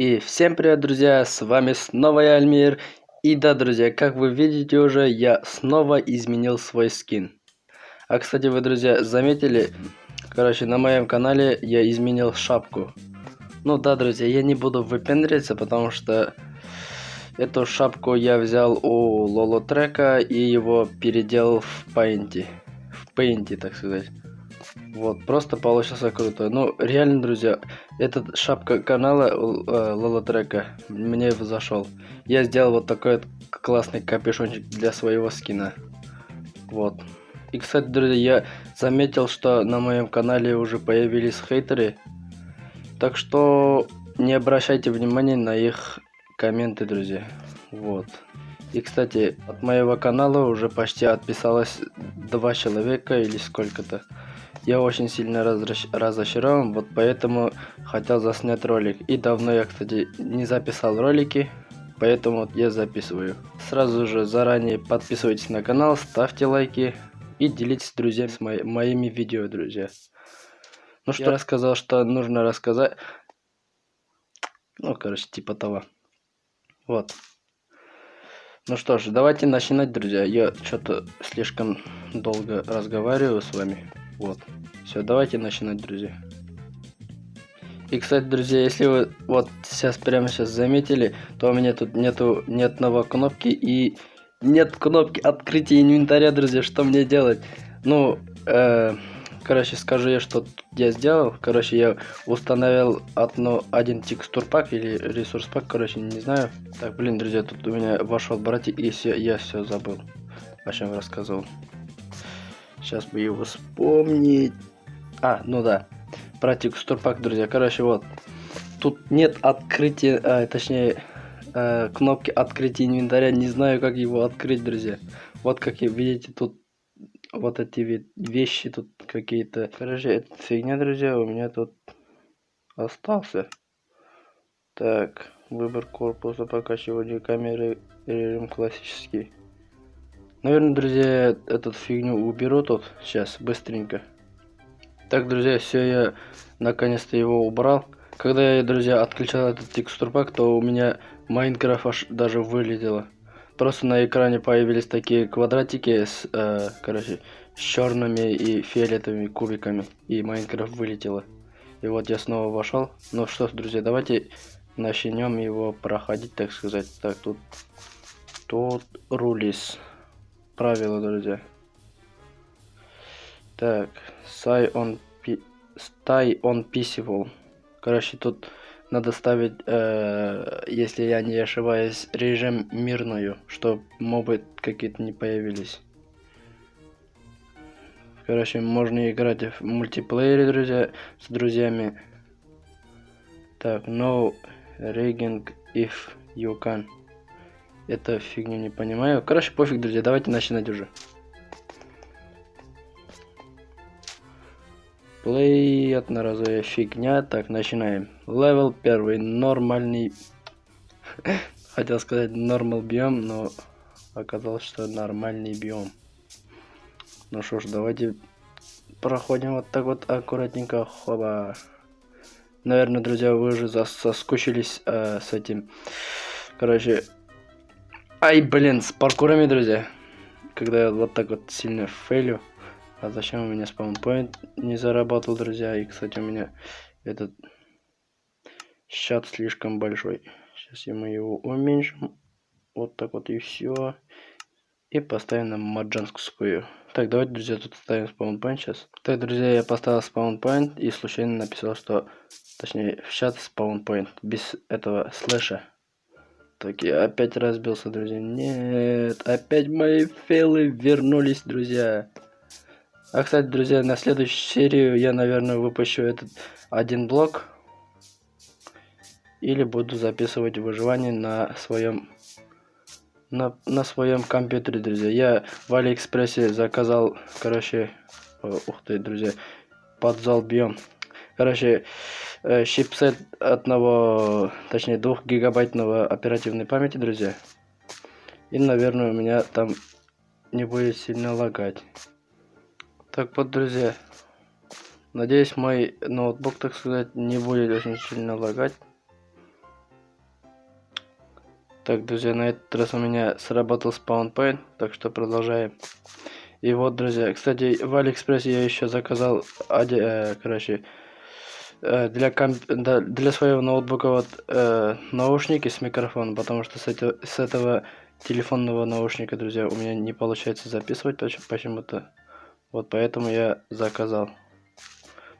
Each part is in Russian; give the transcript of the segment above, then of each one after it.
И всем привет, друзья, с вами снова я, Альмир. И да, друзья, как вы видите уже, я снова изменил свой скин. А, кстати, вы, друзья, заметили, короче, на моем канале я изменил шапку. Ну да, друзья, я не буду выпендриться, потому что эту шапку я взял у Лоло Трека и его переделал в Paint. В Paint, так сказать. Вот, просто получился круто. Ну, реально, друзья, этот шапка канала э, Лола Трека мне зашел. Я сделал вот такой вот классный капюшончик для своего скина. Вот. И, кстати, друзья, я заметил, что на моем канале уже появились хейтеры. Так что не обращайте внимания на их комменты, друзья. Вот. И, кстати, от моего канала уже почти отписалось два человека или сколько-то. Я очень сильно разочарован, вот поэтому хотел заснять ролик. И давно я, кстати, не записал ролики, поэтому я записываю. Сразу же заранее подписывайтесь на канал, ставьте лайки и делитесь с друзьями с мо моими видео, друзья. Ну что, я рассказал, что нужно рассказать. Ну, короче, типа того. Вот. Ну что ж, давайте начинать, друзья. Я что-то слишком долго разговариваю с вами. Вот. Все, давайте начинать, друзья. И, кстати, друзья, если вы вот сейчас прямо сейчас заметили, то у меня тут нету ни одного кнопки и нет кнопки открытия инвентаря, друзья. Что мне делать? Ну, э, короче, скажу я, что я сделал. Короче, я установил одно, один текстур пак или ресурс пак, короче, не знаю. Так, блин, друзья, тут у меня вошел братик, и все, я все забыл, о чем рассказывал. Сейчас бы его вспомнить. А, ну да. Про текстурпак, друзья. Короче, вот. Тут нет открытия, а, точнее, а, кнопки открытия инвентаря. Не знаю, как его открыть, друзья. Вот как видите, тут вот эти вещи тут какие-то. Короче, это фигня, друзья, у меня тут остался. Так, выбор корпуса, покачивание камеры, режим классический. Наверное, друзья, эту фигню уберу тут сейчас, быстренько. Так, друзья, все, я наконец-то его убрал. Когда я, друзья, отключал этот текстурпак, то у меня Майнкрафт аж даже вылетело. Просто на экране появились такие квадратики с, э, короче, с черными и фиолетовыми кубиками. И Майнкрафт вылетело. И вот я снова вошел. Ну что ж, друзья, давайте начнем его проходить, так сказать. Так, тут... Тут рулис правила, друзья. Так, stay on, stay on peaceful. Короче, тут надо ставить, э, если я не ошибаюсь, режим мирную, чтобы мобы какие-то не появились. Короче, можно играть в мультиплеере, друзья, с друзьями. Так, no rigging if you can. Это фигню не понимаю. Короче, пофиг, друзья, давайте начинать уже. Play одноразовая фигня. Так, начинаем. Левел первый, нормальный. Хотел сказать нормал биом, но оказалось, что нормальный биом. Ну что ж, давайте проходим вот так вот аккуратненько. Хоба. Наверное, друзья, вы уже соскучились э, с этим. Короче, Ай, блин, с паркурами, друзья. Когда я вот так вот сильно фейлю. А зачем у меня спаунпоинт не заработал, друзья? И, кстати, у меня этот счет слишком большой. Сейчас мы его уменьшим. Вот так вот и все. И поставим на маджанскую. Так, давайте, друзья, тут ставим спаунпоинт сейчас. Так, друзья, я поставил спаунпоинт и случайно написал, что... Точнее, в чат спаунпоинт. Без этого слэша. Так, я опять разбился, друзья. Нет, опять мои фейлы вернулись, друзья. А, кстати, друзья, на следующую серию я, наверное, выпущу этот один блок. Или буду записывать выживание на своем на, на своем компьютере, друзья. Я в Алиэкспрессе заказал, короче, ух ты, друзья, подзал биом. Короче, э, чипсет одного, точнее двух гигабайтного оперативной памяти, друзья. И, наверное, у меня там не будет сильно лагать. Так вот, друзья. Надеюсь, мой ноутбук, так сказать, не будет очень сильно лагать. Так, друзья, на этот раз у меня сработал спаунпоинт, так что продолжаем. И вот, друзья, кстати, в Алиэкспрессе я еще заказал, э, короче, э, для, комп для своего ноутбука вот э, наушники с микрофоном, потому что с, это с этого телефонного наушника, друзья, у меня не получается записывать почему-то. Вот поэтому я заказал.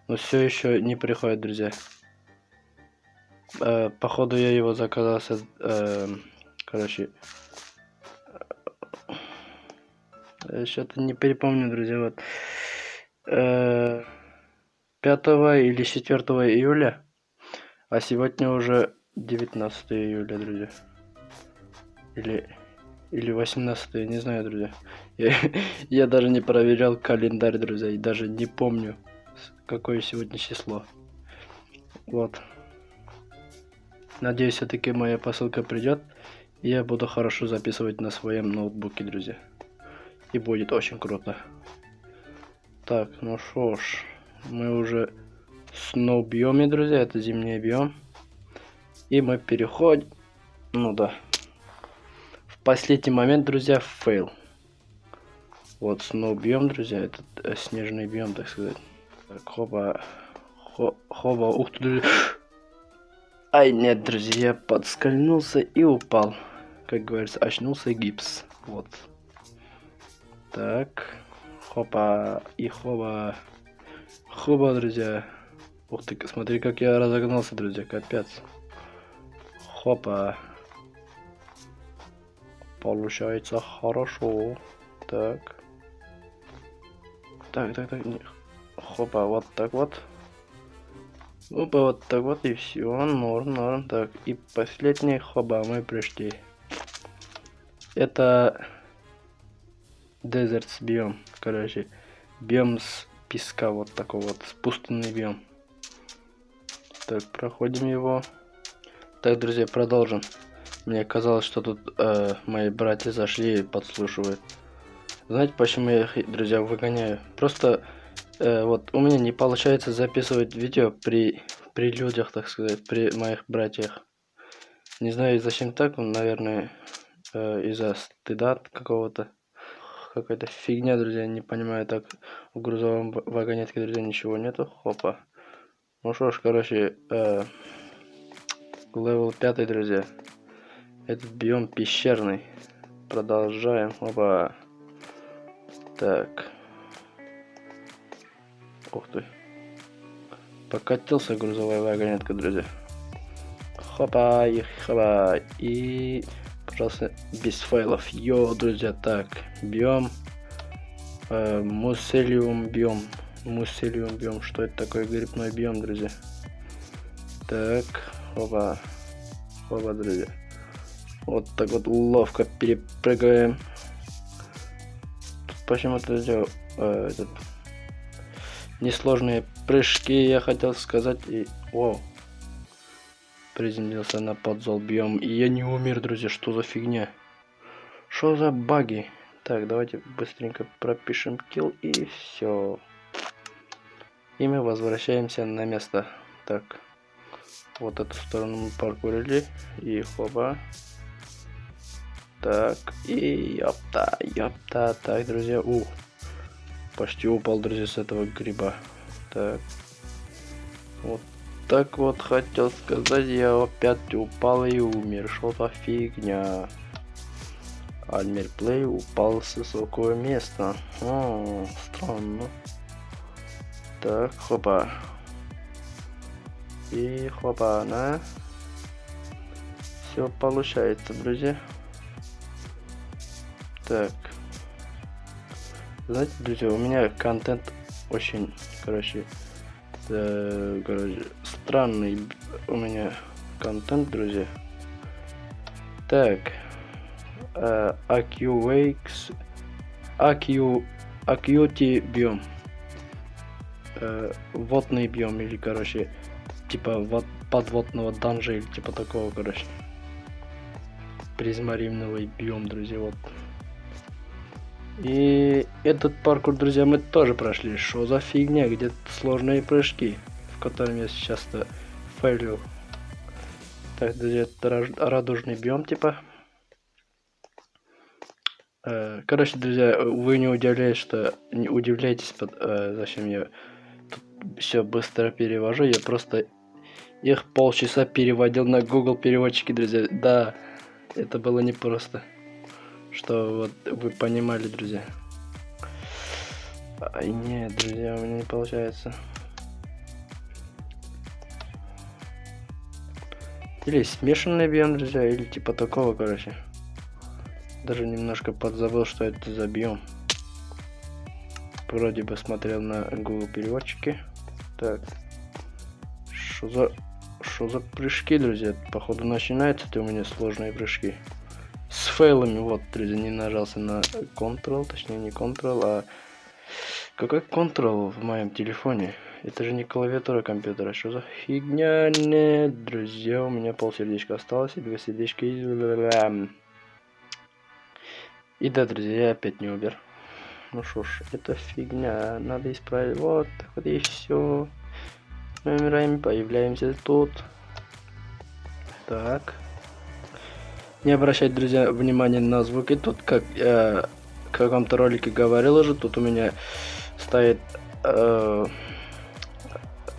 Но все еще не приходит, друзья. Э, походу я его заказал, э, короче, Э, что-то не перепомню, друзья. Вот. 5 э, или 4 июля. А сегодня уже 19 июля, друзья. Или, или 18, не знаю, друзья. Я, я даже не проверял календарь, друзья, и даже не помню, какое сегодня число. Вот. Надеюсь, все-таки моя посылка придет, и я буду хорошо записывать на своем ноутбуке, друзья и будет очень круто. Так, ну что ж, мы уже снова биоме, друзья, это зимний биом. И мы переходим, ну да, в последний момент, друзья, fail. Вот снова биом, друзья, это э, снежный биом, так сказать. Так, хоба, хо, хоба, ух ты, друзья. Ай, нет, друзья, я и упал. Как говорится, очнулся гипс. Вот. Так. Хопа. И хоба. Хоба, друзья. Ух ты, смотри, как я разогнался, друзья. Капец. Хопа. Получается хорошо. Так. Так, так, так. Хопа, вот так вот. Опа, вот так вот и все. Норм, норм. Так, и последний хоба мы пришли. Это Deserts биом. Короче, биом с песка вот такой вот, пустынный биом. Так, проходим его. Так, друзья, продолжим. Мне казалось, что тут э, мои братья зашли и подслушивают. Знаете, почему я их, друзья, выгоняю? Просто э, вот у меня не получается записывать видео при, при людях, так сказать, при моих братьях. Не знаю, зачем так, наверное, э, из-за стыда какого-то какая-то фигня, друзья, не понимаю, так в грузовом вагонетке, друзья, ничего нету, хопа. Ну что ж, короче, э, level 5, друзья. Этот биом пещерный. Продолжаем, опа. Так. Ух ты. Покатился грузовая вагонетка, друзья. Хопа, и хопа. И пожалуйста, без файлов. Йо, друзья, так, биом, э, муселиум биом, муселиум биом, что это такое, грибной биом, друзья. Так, оба, оба, друзья. Вот так вот ловко перепрыгаем. Почему-то, друзья, э, этот, несложные прыжки, я хотел сказать, и, вау, приземлился на подзол биом. И я не умер, друзья, что за фигня? Что за баги? Так, давайте быстренько пропишем kill и все. И мы возвращаемся на место. Так, вот эту сторону мы паркурили. И хоба. Так, и ёпта, ёпта. Так, друзья, у. Почти упал, друзья, с этого гриба. Так. Вот так вот хотел сказать, я опять упал и умер. Что за фигня? Альмер Плей упал с высокого места. О, странно. Так, хопа. И хопа, на. Все получается, друзья. Так. Знаете, друзья, у меня контент очень, короче, э, короче, странный у меня контент, друзья. Так. Э, AQWakes. AQ... AQT биом. Э, водный биом или, короче, типа вот подводного данжа или типа такого, короче. Призмаривного биом, друзья, вот. И этот паркур, друзья, мы тоже прошли. Что за фигня? Где сложные прыжки, котором я сейчас-то фейлю. Так, друзья, радужный биом, типа. Э, короче, друзья, вы не удивляетесь, что не удивляйтесь, под, э, зачем я все быстро перевожу. Я просто их полчаса переводил на Google переводчики, друзья. Да, это было непросто. Что вот вы понимали, друзья. Ай, нет, друзья, у меня не получается. Или смешанный биом, друзья, или типа такого, короче. Даже немножко подзабыл, что это за биом. Вроде бы смотрел на Google переводчики. Так. Что за... Что за прыжки, друзья? Походу начинаются это у меня сложные прыжки. С фейлами, вот, друзья, не нажался на Ctrl, точнее не Ctrl, а... Какой Ctrl в моем телефоне? Это же не клавиатура компьютера. Что за фигня? Нет, друзья, у меня пол сердечка осталось и две сердечка. И да, друзья, я опять не убер. Ну что ж, это фигня. Надо исправить. Вот так вот и все. Мы умираем, появляемся тут. Так. Не обращать, друзья, внимания на звуки. Тут, как я в каком-то ролике говорил уже, тут у меня стоит э,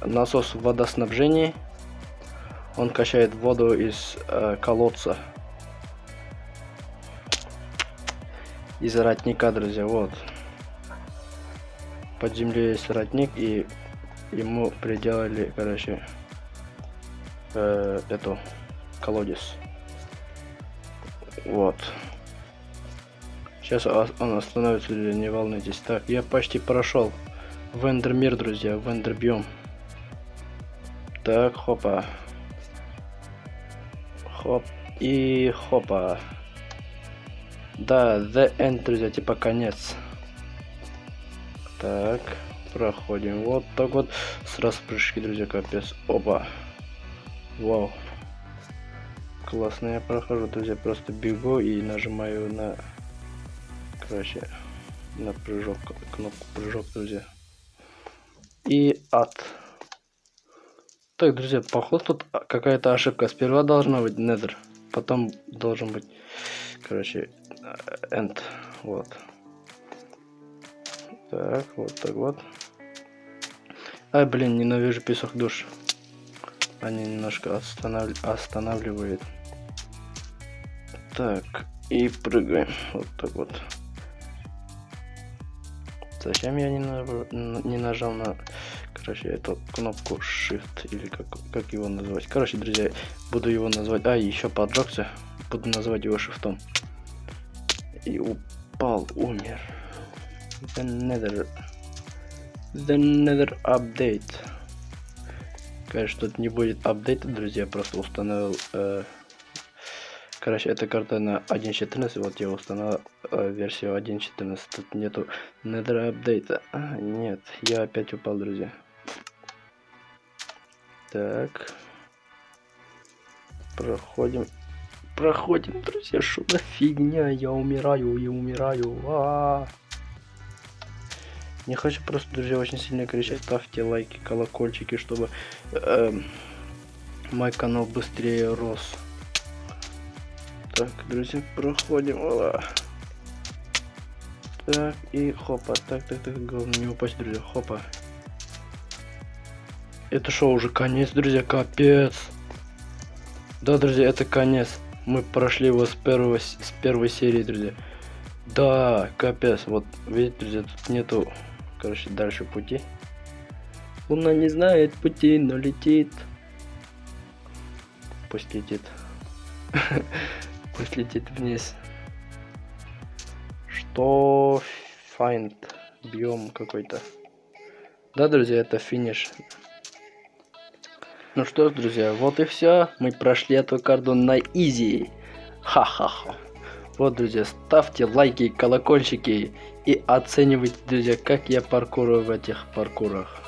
насос водоснабжения. Он качает воду из э, колодца. Из родника, друзья, вот. Под землей есть родник, и ему приделали, короче, э, эту колодец. Вот. Сейчас он остановится, не волнуйтесь. Так, я почти прошел. Вендер мир, друзья, вендер биом. Так, хопа. Хоп. И хопа. Да, the end, друзья, типа конец. Так, проходим. Вот так вот. Сразу прыжки, друзья, капец. Опа. Вау. Классно я прохожу, друзья. Просто бегу и нажимаю на... Короче, на прыжок, кнопку прыжок, друзья. И ад. Так, друзья, походу тут какая-то ошибка. Сперва должна быть nether, потом должен быть, короче, end. Вот. Так, вот так вот. Ай, блин, ненавижу песок душ. Они немножко останов... останавливают. Так, и прыгаем. Вот так вот. Зачем я не, на... не нажал на короче, эту кнопку Shift или как, как его называть. Короче, друзья, буду его назвать. А, еще поджегся. Буду называть его шифтом. И упал, умер. The Nether. The Nether Update. Конечно, тут не будет апдейта, друзья, просто установил... Э, короче, эта карта на 1.14, вот я установил э, версию 1.14, тут нету Nether апдейта. А, нет, я опять упал, друзья. Так. Проходим. Проходим, друзья. Что за фигня? Я умираю, я умираю. А -а -а. Не хочу просто, друзья, очень сильно кричать. Ставьте лайки, колокольчики, чтобы э, мой канал быстрее рос. Так, друзья, проходим. Ола. Так, и хопа. Так, так, так, главное не упасть, друзья. Хопа. Это что, уже конец, друзья? Капец. Да, друзья, это конец. Мы прошли его с, первого, с первой серии, друзья. Да, капец. Вот, видите, друзья, тут нету, короче, дальше пути. Луна не знает пути, но летит. Пусть летит. Пусть летит вниз. Что? Find. Биом какой-то. Да, друзья, это финиш. Ну что ж, друзья, вот и все. Мы прошли эту карту на изи. Ха-ха-ха. Вот, друзья, ставьте лайки, колокольчики и оценивайте, друзья, как я паркурую в этих паркурах.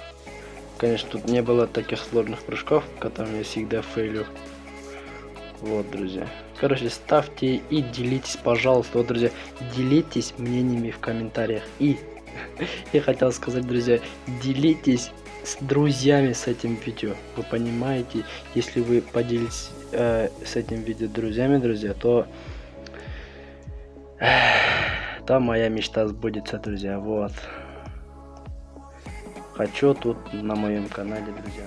Конечно, тут не было таких сложных прыжков, которыми я всегда фейлю. Вот, друзья. Короче, ставьте и делитесь, пожалуйста. Вот, друзья, делитесь мнениями в комментариях. И я хотел сказать, друзья, делитесь с друзьями с этим видео. Вы понимаете, если вы поделитесь э, с этим видео друзьями, друзья, то... там моя мечта сбудется, друзья. Вот. Хочу тут на моем канале, друзья.